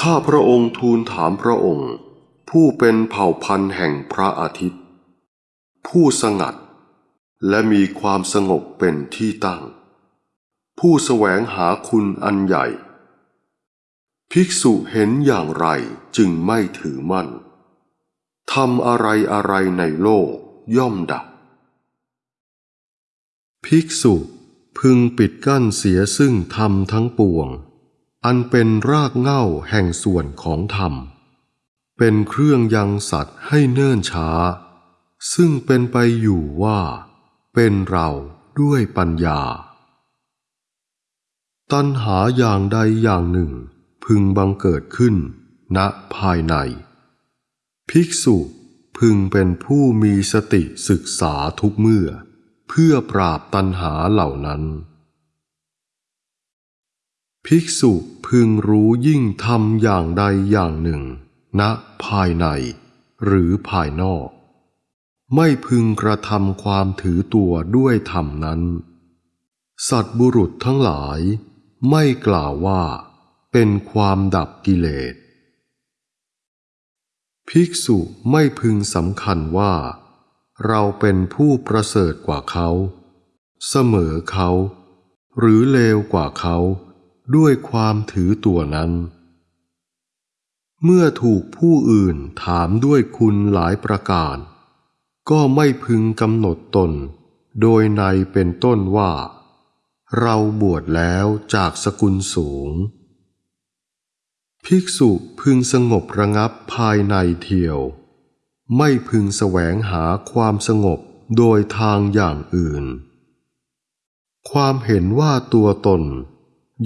ข้าพระองค์ทูลถามพระองค์ ผู้เป็นเผ่าพันธุ์แห่งพระอาทิตย์ ผู้สงัด และมีความสงบเป็นที่ตั้ง ผู้แสวงหาคุณอันใหญ่ ภิกษุเห็นอย่างไรจึงไม่ถือมั่นทำอะไรอะไรในโลกย่อมดับ ภิกษุพึงปิดกั้นเสียซึ่งธรรมทั้งปวง อันเป็นรากเหง้าแห่งส่วนของธรรม เป็นเครื่องยังสัตว์ให้เนิ่นช้า ซึ่งเป็นไปอยู่ว่า เป็นเราด้วยปัญญา ตัณหาอย่างใดอย่างหนึ่ง พึงบังเกิดขึ้น ณภายใน ภิกษุพึงเป็นผู้มีสติศึกษาทุกเมื่อ เพื่อปราบตัณหาเหล่านั้น ภิกษุพึงรู้ยิ่งทำอย่างใดอย่างหนึ่งณภายใน หรือภายนอก ไม่พึงกระทำความถือตัวด้วยธรรมนั้น สัตบุรุษทั้งหลาย ไม่กล่าวว่า เป็นความดับกิเลส ภิกษุไม่พึงสำคัญว่า เราเป็นผู้ประเสริฐกว่าเขา เสมอเขา หรือเลวกว่าเขา ด้วยความถือตัวนั้น เมื่อถูกผู้อื่นถามด้วยคุณหลายประการ ก็ไม่พึงกำหนดตน โดยในเป็นต้นว่า เราบวชแล้วจากสกุลสูง ภิกษุพึงสงบระงับภายในเทียว ไม่พึงแสวงหาความสงบโดยทางอย่างอื่น ความเห็นว่าตัวตน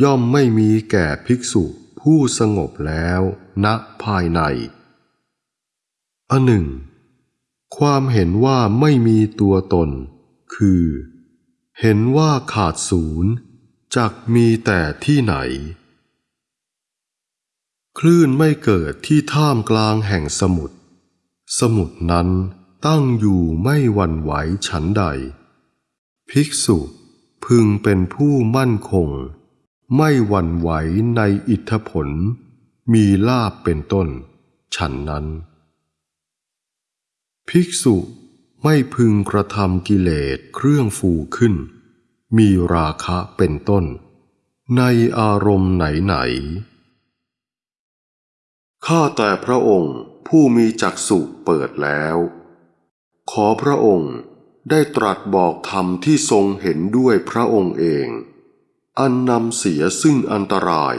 ย่อมไม่มีแก่ภิกษุผู้สงบแล้วณภายใน อันหนึ่ง ความเห็นว่าไม่มีตัวตน คือ เห็นว่าขาดศูนย์จักมีแต่ที่ไหน คลื่นไม่เกิดที่ท่ามกลางแห่งสมุทรสมุทรนั้นตั้งอยู่ไม่หวั่นไหวฉันใด ภิกษุพึงเป็นผู้มั่นคง ไม่หวั่นไหวในอิทธผล มีลาบเป็นต้น ฉันนั้น ภิกษุไม่พึงกระทำกิเลสเครื่องฟูขึ้น มีราคะเป็นต้น ในอารมณ์ไหนไหนข้าแต่พระองค์ผู้มีจักษุเปิดแล้ว ขอพระองค์ได้ตรัสบอกธรรมที่ทรงเห็นด้วยพระองค์เอง อันนำเสียซึ่งอันตราย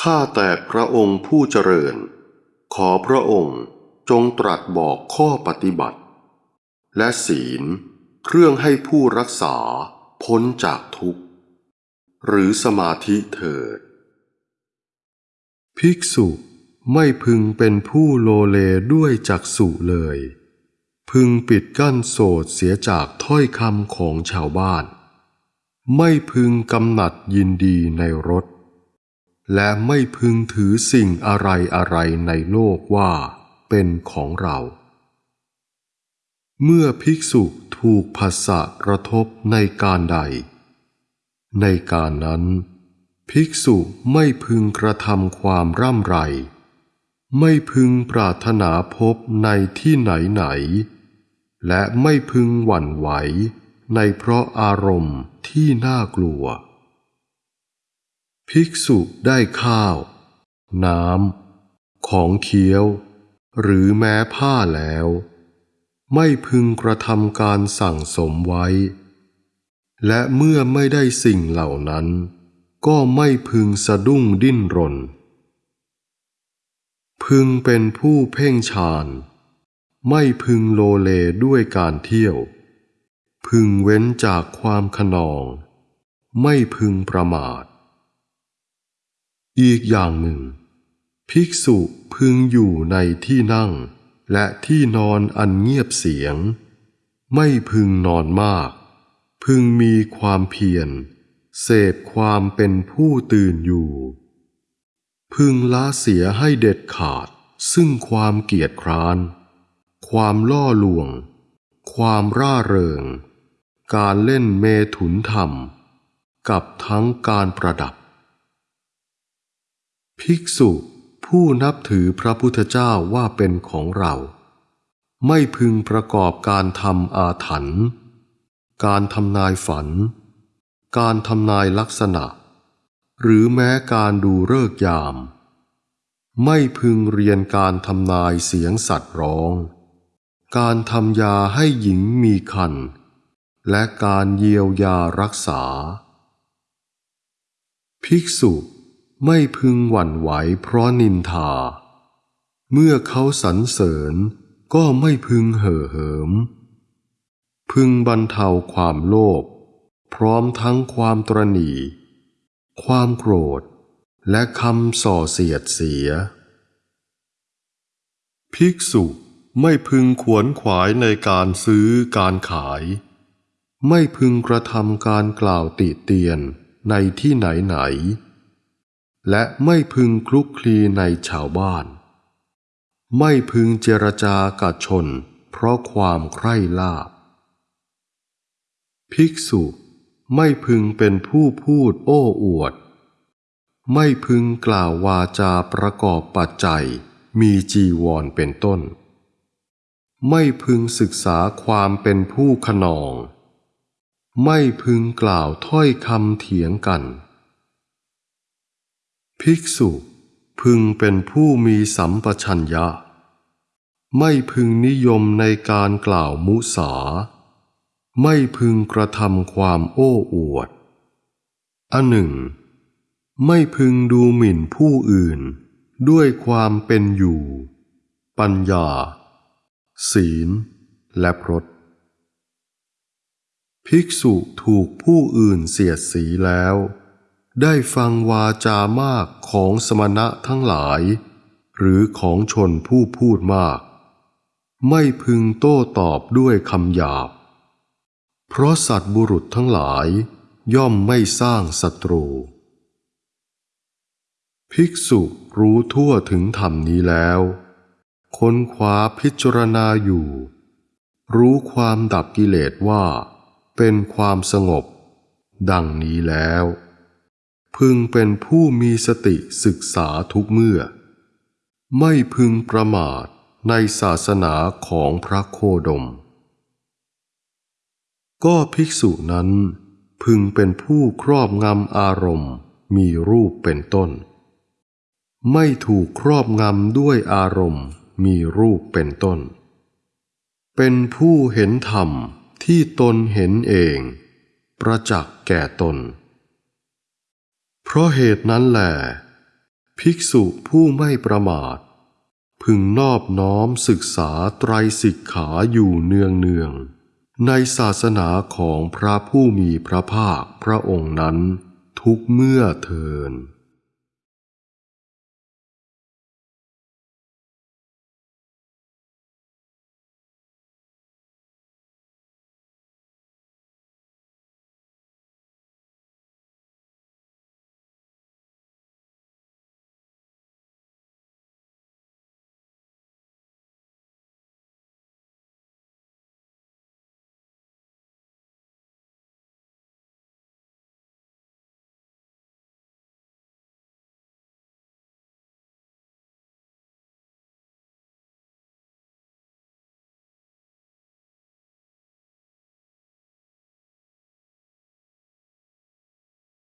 ข้าแต่พระองค์ผู้เจริญ ขอพระองค์จงตรัสบอกข้อปฏิบัติ และศีลเครื่องให้ผู้รักษาพ้นจากทุกข์ หรือสมาธิเถิด ภิกษุไม่พึงเป็นผู้โลเลด้วยจักษุเลย พึงปิดกั้นโสดเสียจากถ้อยคำของชาวบ้าน ไม่พึงกำหนัดยินดีในรถและไม่พึงถือสิ่งอะไรอะไรในโลกว่าเป็นของเรา เมื่อภิกษุถูกภาษะกระทบในการใด ในการนั้น ภิกษุไม่พึงกระทำความร่ำไร ไม่พึงปรารถนาพบในที่ไหนไหน และไม่พึงหวั่นไหว ในเพราะอารมณ์ที่น่ากลัว ภิกษุได้ข้าว น้ำ ของเคี้ยว หรือแม้ผ้าแล้ว ไม่พึงกระทำการสั่งสมไว้ และเมื่อไม่ได้สิ่งเหล่านั้น ก็ไม่พึงสะดุ้งดิ้นรน พึงเป็นผู้เพ่งฌาน ไม่พึงโลเลด้วยการเที่ยว พึงเว้นจากความขนอง ไม่พึงประมาท อีกอย่างหนึ่ง ภิกษุพึงอยู่ในที่นั่ง และที่นอนอันเงียบเสียง ไม่พึงนอนมาก พึงมีความเพียรเสพความเป็นผู้ตื่นอยู่ พึงละเสียให้เด็ดขาดซึ่งความเกียจคร้าน ความล่อลวง ความร่าเริง การเล่นเมถุนธรรม กับทั้งการประดับ ภิกษุผู้นับถือพระพุทธเจ้าว่าเป็นของเรา ไม่พึงประกอบการทำอาถรรพ์การทำนายฝัน การทำนายลักษณะ หรือแม้การดูเลิกยาม ไม่พึงเรียนการทำนายเสียงสัตว์ร้อง การทำยาให้หญิงมีคัน และการเยียวยารักษา ภิกษุไม่พึงหวั่นไหวเพราะนินทา เมื่อเขาสรรเสริญก็ไม่พึงเห่อเหิม พึงบรรเทาความโลภพร้อมทั้งความตรณีความโกรธ และคำส่อเสียดเสีย ภิกษุไม่พึงขวนขวายในการซื้อการขาย ไม่พึงกระทำการกล่าวติเตียนในที่ไหนไหน และไม่พึงคลุกคลีในชาวบ้าน ไม่พึงเจรจากับชน เพราะความใคร่ลาบ ภิกษุไม่พึงเป็นผู้พูดโอ้อวด ไม่พึงกล่าววาจาประกอบปัจจัย มีจีวรเป็นต้น ไม่พึงศึกษาความเป็นผู้ขนอง ไม่พึงกล่าวถ้อยคำเถียงกัน ภิกษุพึงเป็นผู้มีสัมปชัญญะ ไม่พึงนิยมในการกล่าวมุสา ไม่พึงกระทำความโอ้อวด อันหนึ่ง ไม่พึงดูหมิ่นผู้อื่นด้วยความเป็นอยู่ ปัญญา ศีล และพรต ภิกษุถูกผู้อื่นเสียดสีแล้ว ได้ฟังวาจามากของสมณะทั้งหลาย หรือของชนผู้พูดมาก ไม่พึงโต้ตอบด้วยคำหยาบ เพราะสัตว์บุรุษทั้งหลายย่อมไม่สร้างศัตรู ภิกษุรู้ทั่วถึงธรรมนี้แล้ว ค้นคว้าพิจารณาอยู่ รู้ความดับกิเลสว่า เป็นความสงบ ดังนี้แล้ว พึงเป็นผู้มีสติศึกษาทุกเมื่อ ไม่พึงประมาทในศาสนาของพระโคดม ก็ภิกษุนั้นพึงเป็นผู้ครอบงำอารมณ์มีรูปเป็นต้น ไม่ถูกครอบงำด้วยอารมณ์มีรูปเป็นต้น เป็นผู้เห็นธรรม ที่ตนเห็นเอง ประจักษ์แก่ตน เพราะเหตุนั้นแหละภิกษุผู้ไม่ประมาท พึงนอบน้อมศึกษาไตรสิกขาอยู่เนืองเนืองๆในศาสนาของพระผู้มีพระภาคพระองค์นั้นทุกเมื่อเทิน